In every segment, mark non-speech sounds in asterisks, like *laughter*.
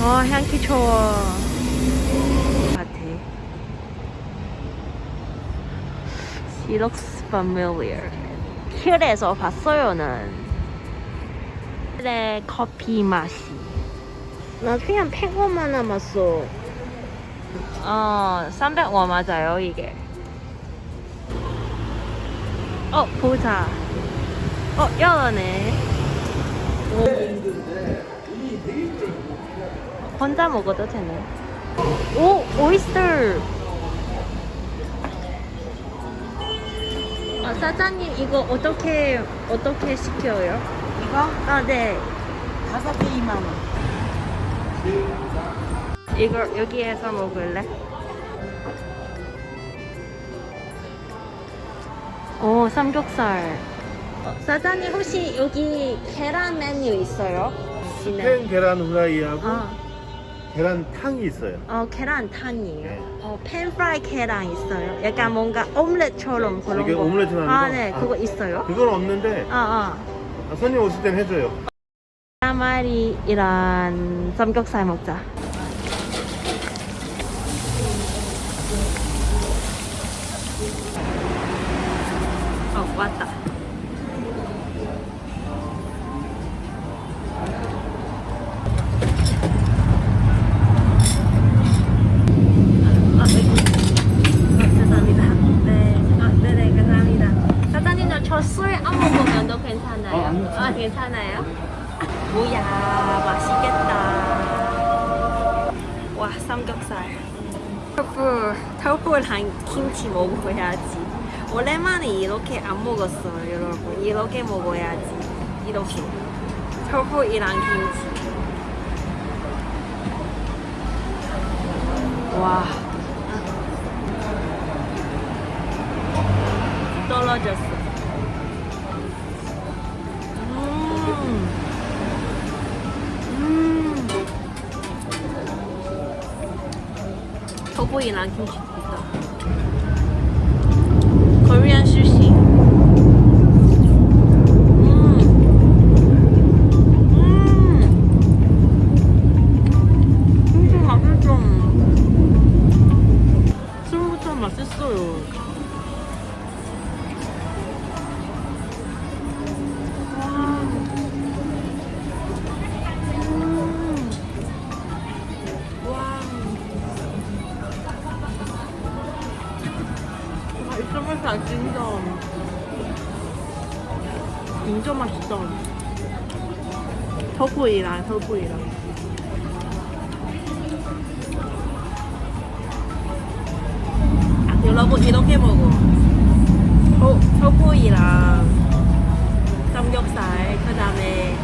어 향기 좋아. 같아 She looks familiar. 킬에서 봤어요는. 킬의 커피 맛이. 나 그냥 100원만 남았어. 어 300원 맞아요 이게. 어 보자. 어 열어네 혼자 먹어도 되네 오 오이스터 어, 사장님 이거 어떻게 어떻게 시켜요? 이거 아 네 다섯 개 2만 원. 이거 여기에서 먹을래? 오 삼겹살 어, 사장님 혹시 여기 계란 메뉴 있어요? 스팸 계란 후라이하고 아, 계란탕이 있어요. 어 계란탕이에요. 네. 어 팬프라이 계란 있어요. 약간 뭔가 오믈렛처럼 그런 이게 거. 하는 아, 거? 네, 아. 그거 있어요. 그건 없는데 아, 아. 아, 손님 오실 땐 해줘요. 까마리이란 삼겹살 먹자. 어, 왔다. 와, 삼겹살. 토fu, 토fu랑 김치 먹어야지. 오랜만에 이렇게 안 먹었어요, 여러분. 이렇게 먹어야지. 이렇게. 토fu이랑 김치. 와. 떨어졌어. 토보이랑 김치 있다. Korean sushi. 맛있어 진짜. 진짜 맛있어. 토구이랑 토구이랑. 아, 여러분 이렇게 먹어. 어, 토구이랑 삼겹살 그 다음에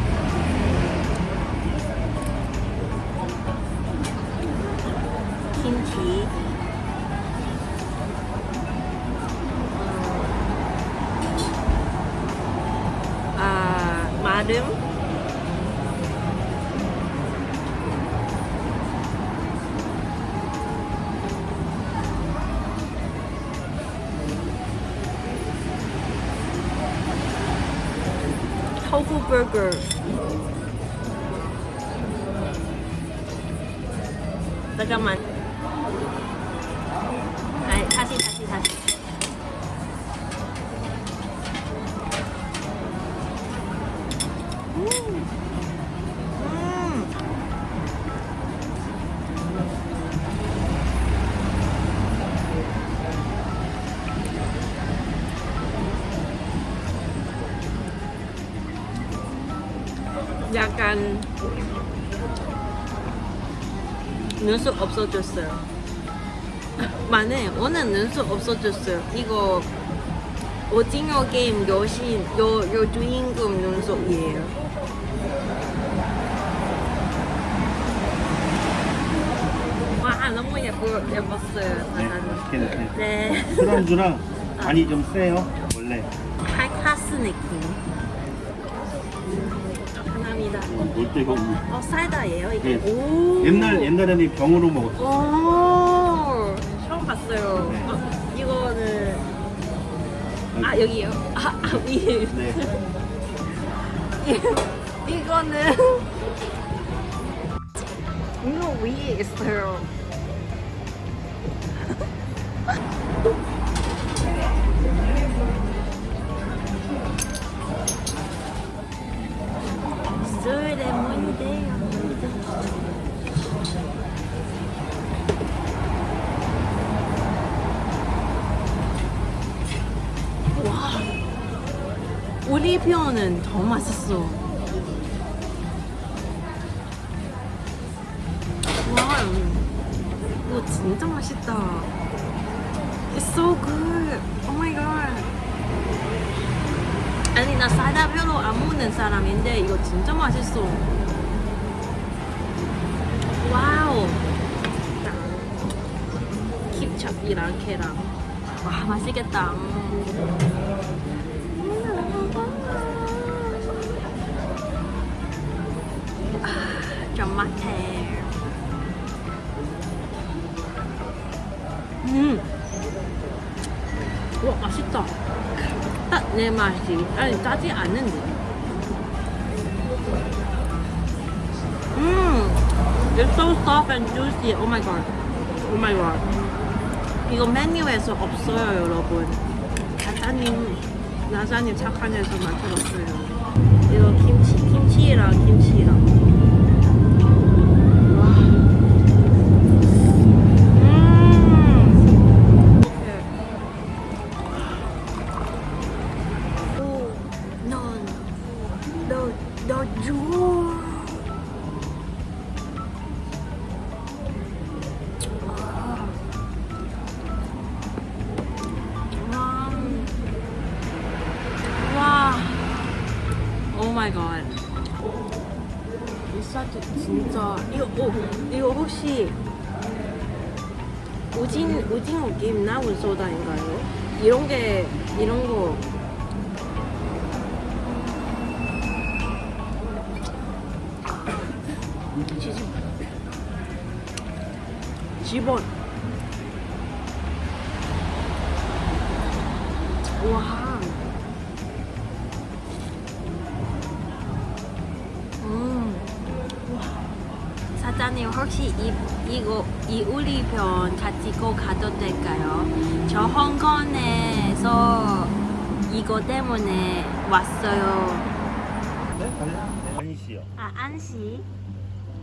김치 어, 아 마름 토fu 버거 잠깐 약간 눈썹 없어졌어요. *laughs* 만에 오늘 눈썹 없어졌어요. 이거 오징어 게임 여신 요, 요 주인공 눈썹이에요. 와 너무 예뻐 예뻤어요. 네. 네. 술안주랑 *laughs* 간이 좀 세요. 원래 칼카스 느낌. 감사합니다. 올 때가 없네. 어 사이다예요 이게. 네. 오. 옛날 옛날에는 병으로 먹었어. 오. 처음 봤어요. 네. 어, 이거는 아 여기요. 아, 아 위에. 네. *laughs* 이거는 이거 위에 있어요. 편은 더 맛있어. 와, 이거 진짜 맛있다. It's so good. Oh my god. 아니 나 사다 별로 안 먹는 사람인데 이거 진짜 맛있어. 와우. 킵찹이랑 계란. 와 맛있겠다. 아, 좀 맛해. 음. 와 맛있다. 딱 내 맛이 아니 짜지 않는데. 음, it's so soft and juicy. Oh my god. Oh my god. 이거 메뉴에서 없어요, 여러분. 사장님, 나사님 착한 데서 만들었어요. 이거 김치, 김치랑 김치랑. 마이 갓. 이 사진 진짜 이거 오 이거 혹시 오징 오징어 게임 나온 소다인가요? 이런 게 이런 거 집원 와. 혹시 이 이거 이 우리 편 가지고 가도 될까요? 저 홍콩에서 이거 때문에 왔어요. 네? 안시요. 아 안시,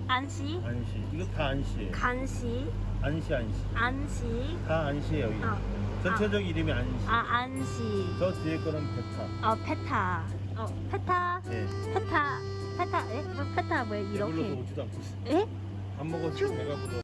안시, 안시. 이거 다 안시예요. 간시, 안시 안시. 안시, 다 안시예요. 이거. 어. 전체적 이름이 안시. 아 안시. 저 뒤에 거는 베타. 어 페타. 어 페타. 네. 페타. 페타. 에? 어, 페타 왜 이렇게? 있어. 에? 안 먹어서 배가 불러.